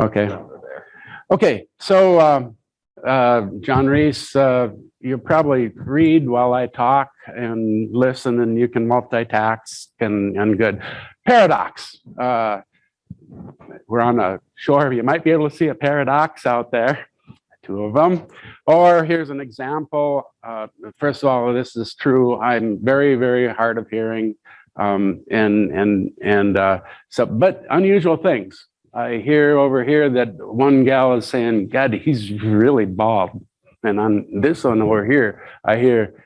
Okay. Okay, so um, uh, John Reese, uh, you probably read while I talk and listen, and you can multitask and and good. Paradox. Uh, we're on a shore. You might be able to see a paradox out there, two of them. Or here's an example. Uh, first of all, this is true. I'm very, very hard of hearing, um, and and and uh, so, but unusual things. I hear over here that one gal is saying, God, he's really bald. And on this one over here, I hear,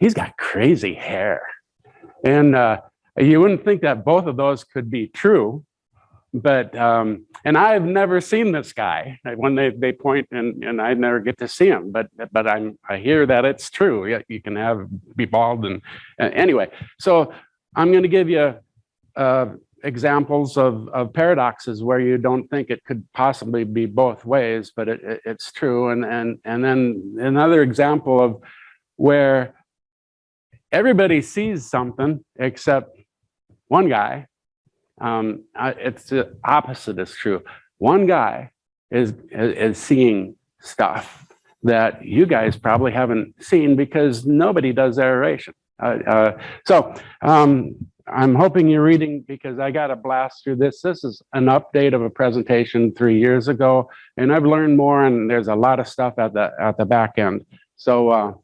he's got crazy hair. And uh, you wouldn't think that both of those could be true. But, um, and I've never seen this guy when they, they point and, and I never get to see him, but, but I'm, I hear that it's true. You can have, be bald and, uh, anyway. So I'm gonna give you uh, examples of, of paradoxes where you don't think it could possibly be both ways, but it, it- it's true. And, and, and then another example of where everybody sees something except one guy. Um, it's the opposite is true. One guy is, is seeing stuff that you guys probably haven't seen because nobody does aeration. Uh, uh, so um, I'm hoping you're reading because I got a blast through this. This is an update of a presentation three years ago, and I've learned more. And there's a lot of stuff at the at the back end. So, uh,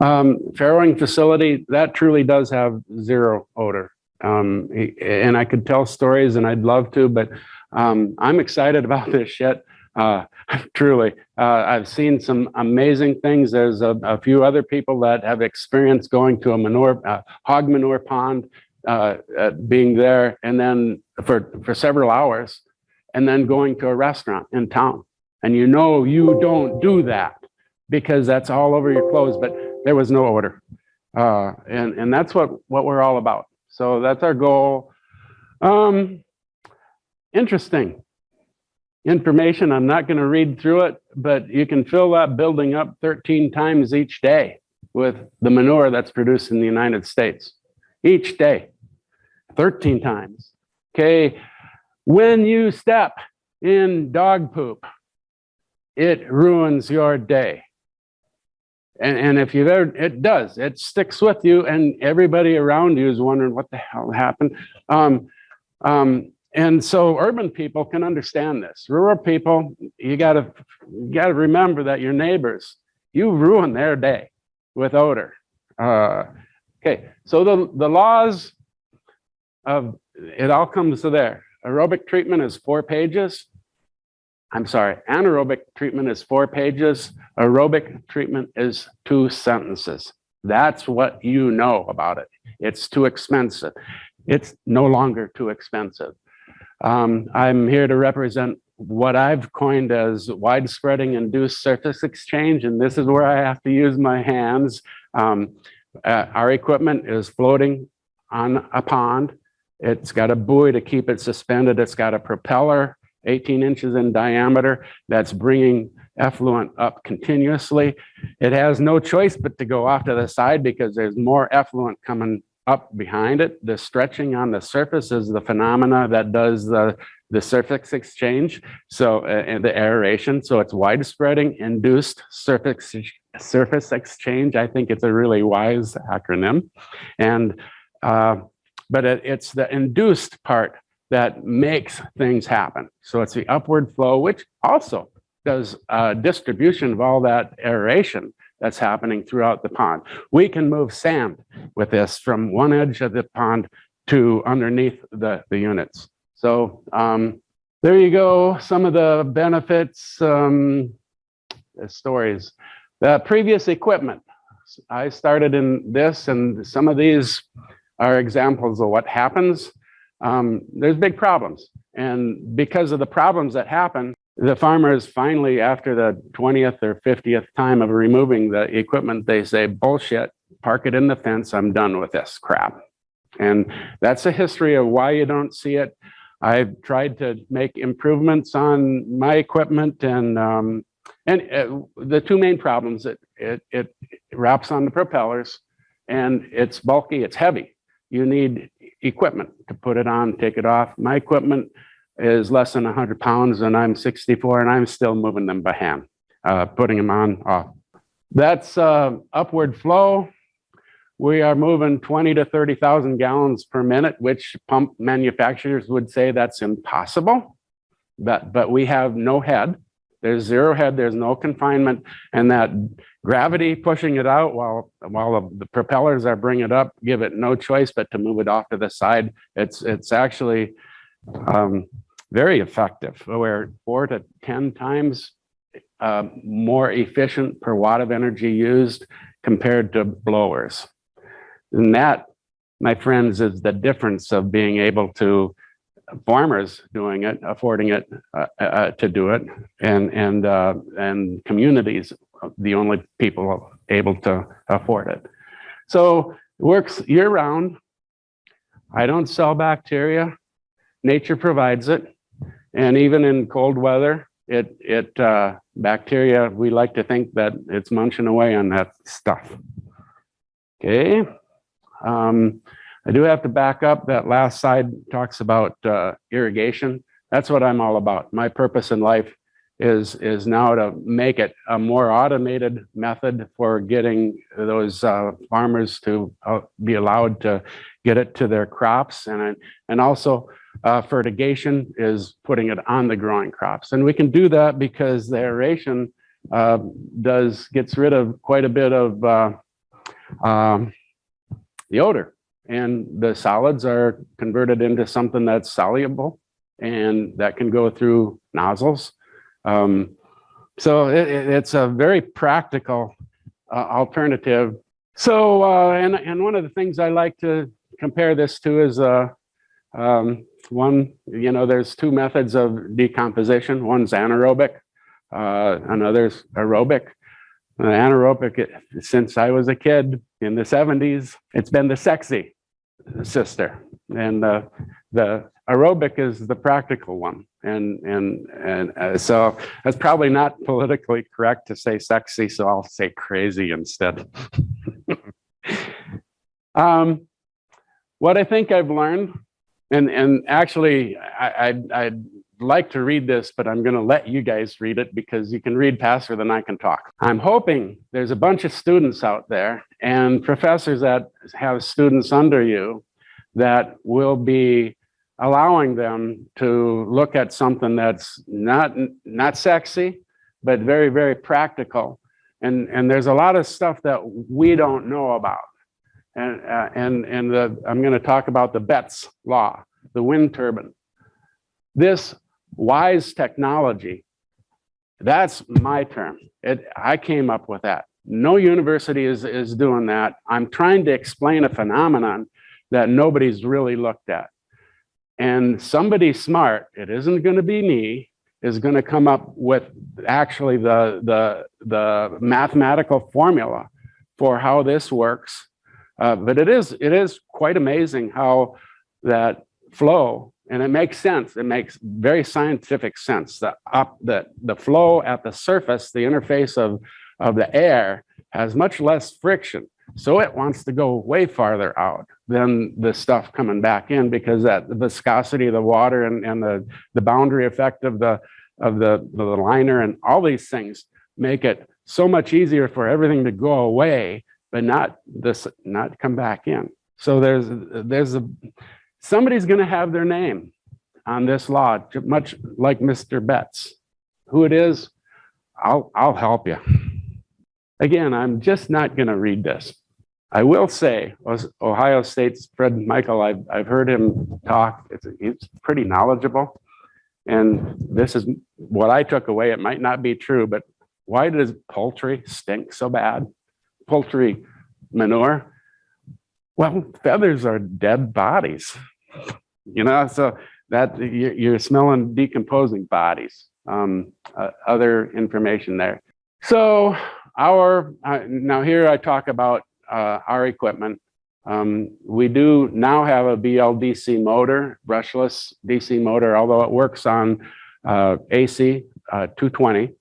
um, farrowing facility that truly does have zero odor, um, and I could tell stories, and I'd love to, but um, I'm excited about this shit. Uh, truly, uh, I've seen some amazing things. There's a, a, few other people that have experienced going to a manure, uh, hog manure pond, uh, uh, being there, and then for, for several hours, and then going to a restaurant in town. And you know you don't do that because that's all over your clothes, but there was no odor. Uh, and, and that's what, what we're all about. So that's our goal. Um, interesting information. I'm not going to read through it, but you can fill that building up 13 times each day with the manure that's produced in the United States. Each day, 13 times. Okay, when you step in dog poop, it ruins your day. And, and if you've ever, it does, it sticks with you and everybody around you is wondering what the hell happened. Um, um, and so urban people can understand this. Rural people, you gotta, you gotta remember that your neighbors, you ruin their day with odor. Uh, okay, so the, the laws of, it all comes to there. Aerobic treatment is four pages. I'm sorry, anaerobic treatment is four pages. Aerobic treatment is two sentences. That's what you know about it. It's too expensive. It's no longer too expensive. Um, I'm here to represent what I've coined as widespreading induced surface exchange, and this is where I have to use my hands. Um, uh, our equipment is floating on a pond. It's got a buoy to keep it suspended. It's got a propeller 18 inches in diameter that's bringing effluent up continuously. It has no choice but to go off to the side because there's more effluent coming up behind it. The stretching on the surface is the phenomena that does the, the surface exchange. So uh, the aeration, so it's widespreading induced surface, surface exchange. I think it's a really wise acronym. And, uh, but it, it's the induced part that makes things happen. So it's the upward flow, which also does uh, distribution of all that aeration that's happening throughout the pond. We can move sand with this from one edge of the pond to underneath the, the units. So um, there you go, some of the benefits, um, stories. The previous equipment, I started in this and some of these are examples of what happens. Um, there's big problems. And because of the problems that happen, the farmers finally, after the 20th or 50th time of removing the equipment, they say, bullshit, park it in the fence, I'm done with this crap. And that's a history of why you don't see it. I've tried to make improvements on my equipment and um, and uh, the two main problems, it, it, it wraps on the propellers and it's bulky, it's heavy. You need equipment to put it on, take it off. My equipment is less than 100 pounds and I'm 64 and I'm still moving them by hand, uh, putting them on, off. That's uh, upward flow. We are moving 20 to 30,000 gallons per minute, which pump manufacturers would say that's impossible. But, but we have no head. There's zero head, there's no confinement, and that gravity pushing it out while while the propellers are bringing it up, give it no choice but to move it off to the side. It's it's actually um, very effective. We're four to 10 times uh, more efficient per watt of energy used compared to blowers. And that, my friends, is the difference of being able to farmers doing it, affording it uh, uh, to do it, and and uh, and communities, the only people able to afford it. So it works year round. I don't sell bacteria. Nature provides it, and even in cold weather, it it uh, bacteria. We like to think that it's munching away on that stuff. Okay. Um, I do have to back up. That last slide talks about uh, irrigation. That's what I'm all about. My purpose in life is is now to make it a more automated method for getting those uh, farmers to uh, be allowed to get it to their crops. And and also uh, fertigation is putting it on the growing crops. And we can do that because the aeration uh, does gets rid of quite a bit of uh, um, the odor. And the solids are converted into something that's soluble and that can go through nozzles. Um, so it, it, it's a very practical uh, alternative. So, uh, and, and one of the things I like to compare this to is uh, um, one, you know, there's two methods of decomposition. One's anaerobic, uh, another's aerobic. Anaerobic, since I was a kid in the 70s, it's been the sexy sister. And uh, the aerobic is the practical one. And, and, and uh, so that's probably not politically correct to say sexy, so I'll say crazy instead. um, what I think I've learned, and, and actually I, I, I'd like to read this, but I'm gonna let you guys read it because you can read faster than I can talk. I'm hoping there's a bunch of students out there and professors that have students under you that will be allowing them to look at something that's not not sexy, but very, very practical. And, and there's a lot of stuff that we don't know about. And, uh, and, and the, I'm gonna talk about the Betz law, the wind turbine. This wise technology, that's my term. It, I came up with that. No university is, is doing that. I'm trying to explain a phenomenon that nobody's really looked at. And somebody smart, it isn't going to be me, is going to come up with actually the, the, the mathematical formula for how this works. Uh, but it is, it is quite amazing how that flow, and it makes sense. It makes very scientific sense. The, up, the, the flow at the surface, the interface of of the air has much less friction. So it wants to go way farther out than the stuff coming back in because that the viscosity of the water and, and the, the boundary effect of the of the, the liner and all these things make it so much easier for everything to go away, but not this not come back in. So there's there's a somebody's going to have their name on this law, much like Mr. Betz. Who it is, I'll I'll help you. Again, I'm just not going to read this. I will say, Ohio State's Fred Michael, I've, I've heard him talk. It's, he's pretty knowledgeable. And this is what I took away. It might not be true, but why does poultry stink so bad? Poultry manure? Well, feathers are dead bodies, you know, so that you're smelling decomposing bodies. Um, uh, other information there. So our, uh, now here I talk about uh, our equipment. Um, we do now have a BLDC motor, brushless DC motor, although it works on uh, AC uh, 220.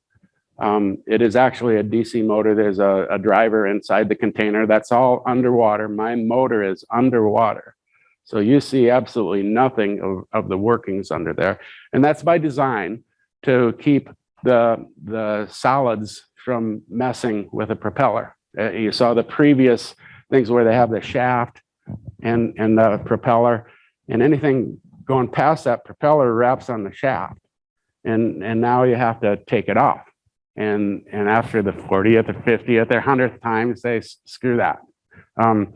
Um, it is actually a DC motor. There's a, a, driver inside the container. That's all underwater. My motor is underwater. So you see absolutely nothing of, of the workings under there. And that's by design to keep the, the solids from messing with a propeller. Uh, you saw the previous things where they have the shaft and, and the propeller and anything going past that propeller wraps on the shaft. And, and now you have to take it off. And, and after the 40th or 50th or 100th time, say, screw that. Um,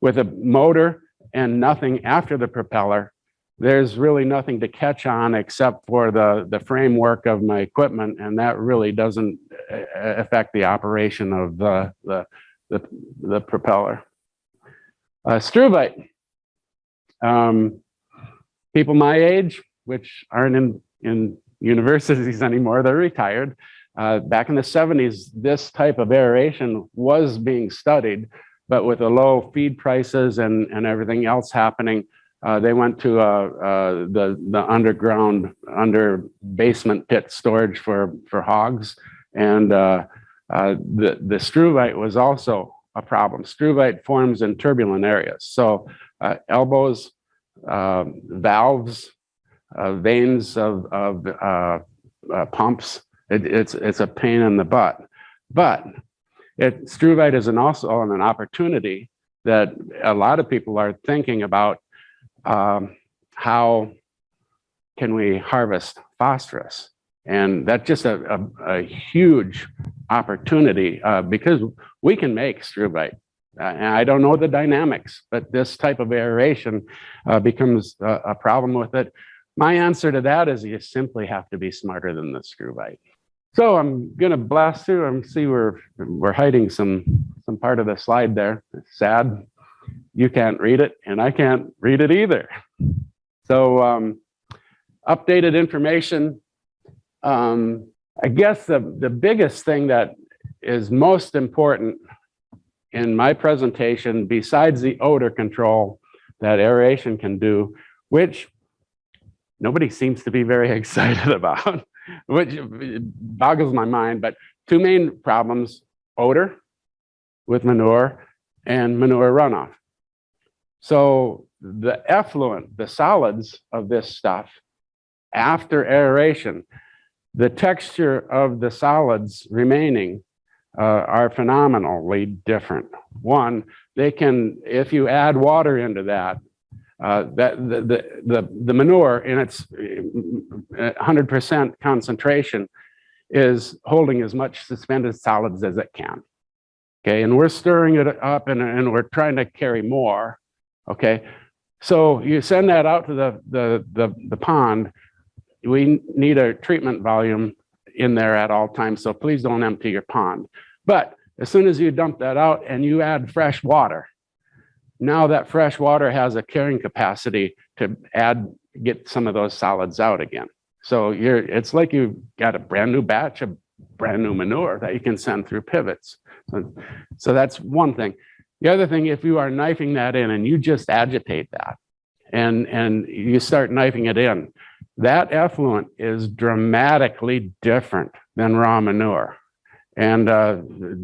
with a motor and nothing after the propeller, there's really nothing to catch on except for the, the framework of my equipment, and that really doesn't uh, affect the operation of the, the, the, the propeller. Uh, struvite. Um, people my age, which aren't in, in universities anymore, they're retired. Uh, back in the 70s, this type of aeration was being studied, but with the low feed prices and, and everything else happening, uh, they went to uh, uh, the the underground under basement pit storage for for hogs, and uh, uh, the the struvite was also a problem. Struvite forms in turbulent areas, so uh, elbows, valves, vanes of of pumps. It, it's it's a pain in the butt, but it struvite is an also an opportunity that a lot of people are thinking about um, how can we harvest phosphorus? And that's just a, a, a huge opportunity uh, because we can make struvite. Uh, and I don't know the dynamics, but this type of aeration uh, becomes a, a, problem with it. My answer to that is you simply have to be smarter than the struvite. So I'm going to blast through and see we're we're hiding some some part of the slide there. It's sad you can't read it and I can't read it either. So um, updated information. Um, I guess the, the biggest thing that is most important in my presentation, besides the odor control that aeration can do, which nobody seems to be very excited about, which boggles my mind, but two main problems, odor with manure and manure runoff. So the effluent, the solids of this stuff, after aeration, the texture of the solids remaining uh, are phenomenally different. One, they can, if you add water into that, uh, that the, the, the, the manure in its 100% uh, concentration is holding as much suspended solids as it can. Okay, and we're stirring it up and, and we're trying to carry more. Okay, so you send that out to the, the, the, the pond. We need a treatment volume in there at all times, so please don't empty your pond. But as soon as you dump that out and you add fresh water, now that fresh water has a carrying capacity to add, get some of those solids out again. So you're, it's like you've got a brand new batch of brand new manure that you can send through pivots. So, so that's one thing. The other thing, if you are knifing that in and you just agitate that and, and you start knifing it in, that effluent is dramatically different than raw manure. And uh,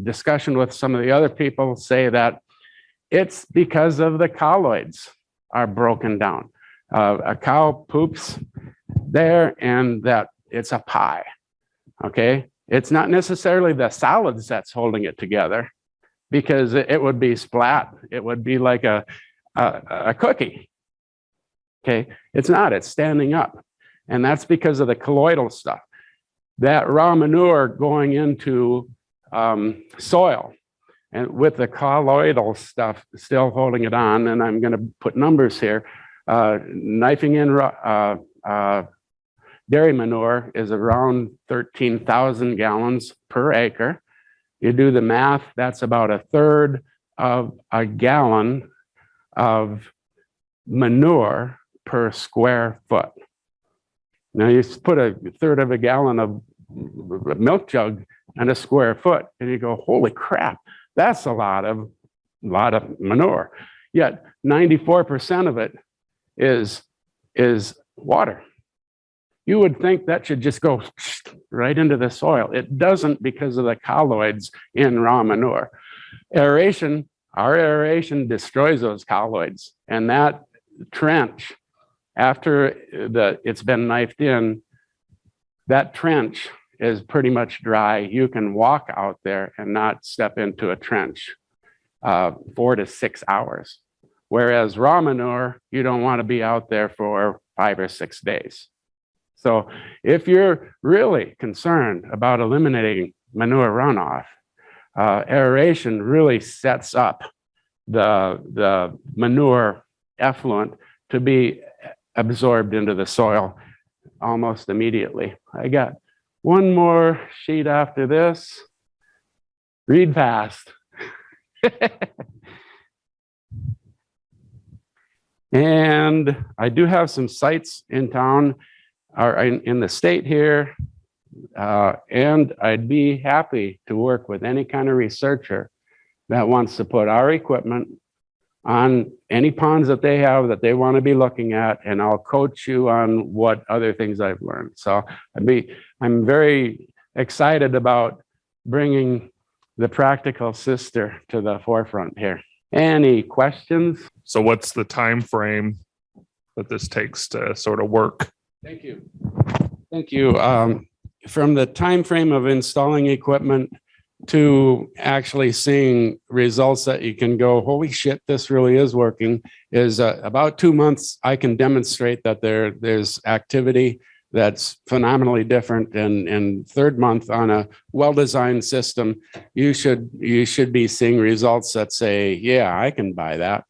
discussion with some of the other people say that it's because of the colloids are broken down. Uh, a cow poops there and that it's a pie, okay? It's not necessarily the solids that's holding it together because it would be splat. It would be like a, a, a cookie. Okay, it's not, it's standing up. And that's because of the colloidal stuff. That raw manure going into um, soil and with the colloidal stuff still holding it on, and I'm gonna put numbers here, uh, knifing in uh, uh, dairy manure is around 13,000 gallons per acre. You do the math, that's about a third of a gallon of manure per square foot. Now you put a third of a gallon of milk jug and a square foot and you go, holy crap, that's a lot of, lot of manure. Yet 94% of it is, is water. You would think that should just go right into the soil. It doesn't because of the colloids in raw manure. Aeration, our aeration destroys those colloids and that trench, after the, it's been knifed in, that trench is pretty much dry. You can walk out there and not step into a trench uh, four to six hours. Whereas raw manure, you don't want to be out there for five or six days. So if you're really concerned about eliminating manure runoff, uh, aeration really sets up the, the manure effluent to be absorbed into the soil almost immediately. I got one more sheet after this. Read fast. and I do have some sites in town or in, in the state here. Uh, and I'd be happy to work with any kind of researcher that wants to put our equipment on any ponds that they have that they want to be looking at, and I'll coach you on what other things I've learned. So I'd be, I'm very excited about bringing the practical sister to the forefront here. Any questions? So what's the time frame that this takes to sort of work? Thank you. Thank you. Um, from the time frame of installing equipment to actually seeing results that you can go, holy shit, this really is working, is uh, about two months. I can demonstrate that there there's activity that's phenomenally different. And and third month on a well-designed system, you should you should be seeing results that say, yeah, I can buy that.